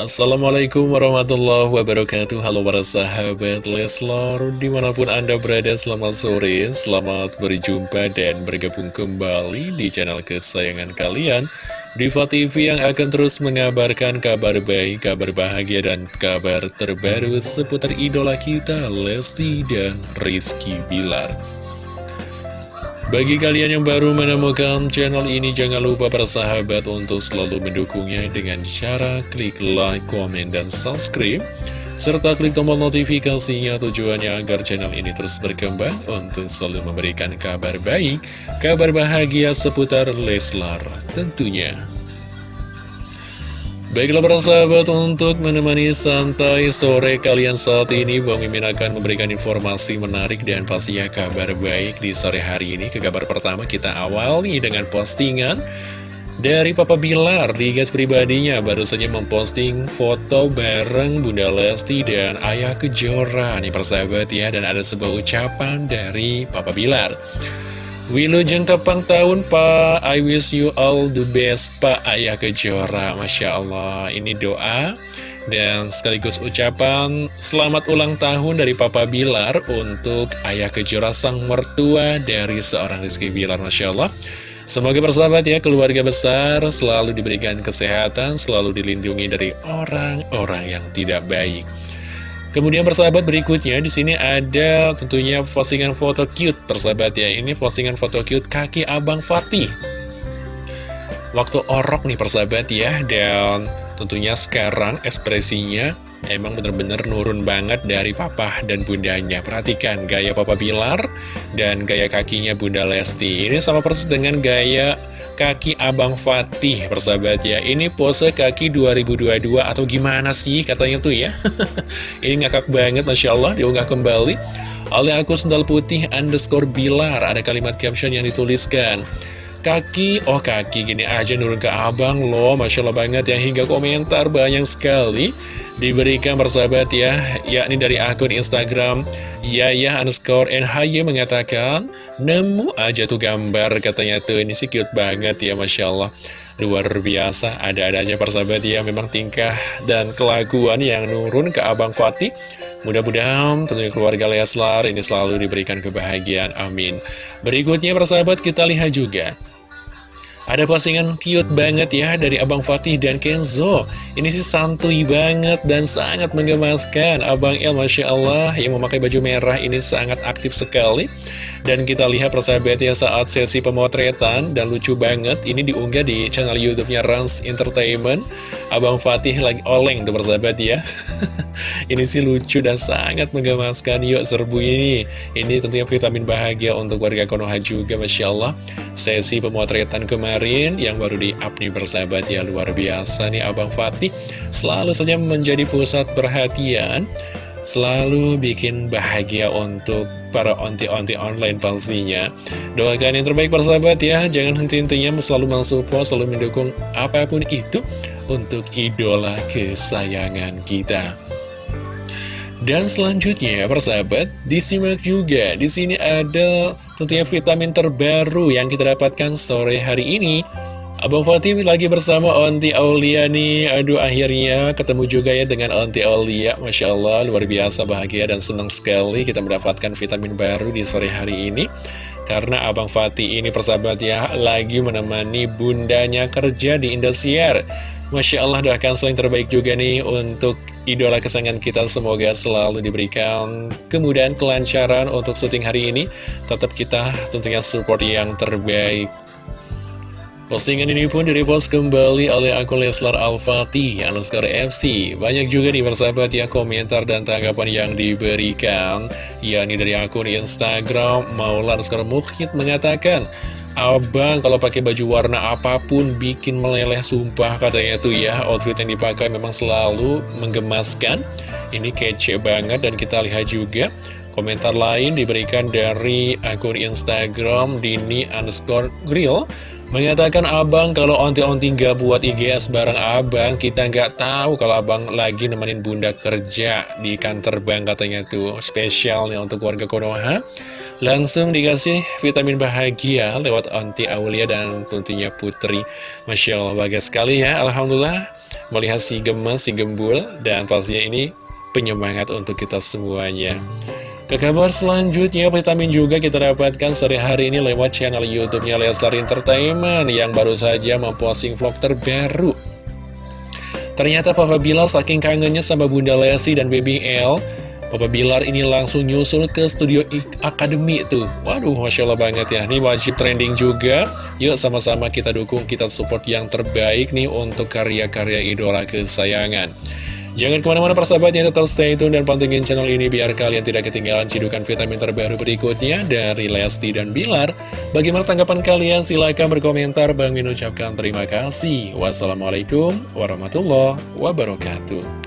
Assalamualaikum warahmatullahi wabarakatuh. Halo para sahabat Leslor Di mana pun anda berada selamat sore Selamat berjumpa dan bergabung kembali Di channel kesayangan kalian. Diva TV yang akan terus mengabarkan kabar baik Kabar bahagia dan kabar terbaru Seputar idola kita Lesti dan Rizky Bilar bagi kalian yang baru menemukan channel ini, jangan lupa bersahabat untuk selalu mendukungnya dengan cara klik like, komen, dan subscribe. Serta klik tombol notifikasinya tujuannya agar channel ini terus berkembang untuk selalu memberikan kabar baik, kabar bahagia seputar Leslar tentunya. Baiklah para sahabat untuk menemani santai sore kalian saat ini Bang Mimin akan memberikan informasi menarik dan pastinya kabar baik di sore hari ini. Ke kabar pertama kita awali dengan postingan dari Papa Bilar. Di gas pribadinya baru saja memposting foto bareng Bunda Lesti dan Ayah Kejora. Nih persahabat ya Dan ada sebuah ucapan dari Papa Bilar Wilujeng tepang tahun Pak. I wish you all the best Pak. Ayah Kejora Masya Allah. Ini doa dan sekaligus ucapan selamat ulang tahun dari Papa Bilar untuk Ayah Kejora sang mertua dari seorang Rizky Bilar Masya Allah. Semoga persahabat ya keluarga besar. Selalu diberikan kesehatan, selalu dilindungi dari orang-orang yang tidak baik. Kemudian persahabat berikutnya di sini ada tentunya postingan foto cute persahabat ya. Ini postingan foto cute kaki Abang Fatih. Waktu orok nih persahabat ya dan tentunya sekarang ekspresinya emang bener-bener nurun banget dari papa dan bundanya. Perhatikan gaya papa Bilar dan gaya kakinya bunda Lesti. Ini sama persis dengan gaya kaki Abang Fatih persahabat ya. Ini pose kaki 2022 atau gimana sih katanya tuh ya. Ini ngakak banget Masya Allah diunggah kembali oleh aku sendal putih underscore bilar. Ada kalimat caption yang dituliskan Kaki, oh kaki gini aja nurun ke abang loh. Masya Allah banget ya. Hingga komentar banyak sekali Diberikan persahabat ya. Yakni dari akun Instagram Yaya underscore NHY mengatakan Nemu aja tuh gambar katanya tuh. Ini sih cute banget ya Masya Allah. Luar biasa ada-adanya persahabat ya. Memang tingkah dan kelakuan yang nurun ke Abang Fatih Mudah-mudahan tentunya keluarga Leslar ini selalu diberikan kebahagiaan Amin. Berikutnya persahabat kita lihat juga. Ada postingan cute banget ya dari Abang Fatih dan Kenzo. Ini sih santuy banget dan sangat menggemaskan Abang El Masya Allah yang memakai baju merah ini sangat aktif sekali. Dan kita lihat persahabatnya saat sesi pemotretan. Dan lucu banget Ini diunggah di channel Youtubenya Rans Entertainment. Abang Fatih lagi oleng tuh persahabat ya Ini sih lucu dan sangat menggemaskan. Yuk serbu ini. Ini tentunya vitamin bahagia untuk warga Konoha juga Masya Allah. Sesi pemotretan kemarin yang baru di-up nih bersahabat ya luar biasa nih Abang Fatih. Selalu saja menjadi pusat perhatian selalu bikin bahagia untuk para onti-onti online pastinya. Doakan yang terbaik persahabat ya. Jangan henti-hentinya selalu mensupport selalu mendukung apa pun itu untuk idola kesayangan kita dan selanjutnya, persahabat, disimak juga. Di sini ada tentunya vitamin terbaru yang kita dapatkan sore hari ini. Abang Fatih lagi bersama Onti Aulia nih Aduh akhirnya ketemu juga ya dengan Onti Aulia Masya Allah luar biasa bahagia dan senang sekali kita mendapatkan vitamin baru di sore hari ini Karena Abang Fatih ini persahabat ya lagi menemani bundanya kerja di Indosiar Masya Allah doakan selain terbaik juga nih untuk idola kesayangan kita Semoga selalu diberikan kemudahan, kelancaran untuk syuting hari ini Tetap kita tentunya support yang terbaik Postingan ini pun direpost kembali oleh akun Leslar Al-Fatih, underscore FC. Banyak juga nih bersahabat ya komentar dan tanggapan yang diberikan. yakni dari akun Instagram, Maula underscore Mukhid mengatakan, Abang kalau pakai baju warna apa pun bikin meleleh sumpah katanya tuh ya. Outfit yang dipakai memang selalu menggemaskan. Ini kece banget dan kita lihat juga. Komentar lain diberikan dari akun Instagram Dini underscore grill Mengatakan abang kalau onti-onti nggak buat IGS bareng abang Kita nggak tahu kalau abang lagi nemenin bunda kerja di kantor bank katanya tuh Spesial nih untuk warga Konoha. Langsung dikasih vitamin bahagia lewat onti Aulia dan tentunya Putri. Masya Allah bahagia sekali ya. Alhamdulillah melihat si gemes, si gembul Dan pastinya ini penyemangat untuk kita semuanya ke kabar selanjutnya, vitamin juga kita dapatkan sore hari ini lewat channel YouTube-nya Leslar Entertainment yang baru saja memposting vlog terbaru. Ternyata Papa Bilar saking kangennya sama Bunda Lesti dan Baby L, Papa Bilar ini langsung nyusul ke studio Akademi tuh. Waduh, Masya Allah banget ya. Ini wajib trending juga. Yuk sama-sama kita dukung, kita support yang terbaik nih untuk karya-karya idola kesayangan. Jangan ke mana-mana persahabat yang tetap stay tune dan pantengin channel ini biar kalian tidak ketinggalan cidukan vitamin terbaru berikutnya dari Lesti dan Bilar. Bagaimana tanggapan kalian? Silahkan berkomentar. Bang Min ucapkan terima kasih. Wassalamualaikum warahmatullahi wabarakatuh.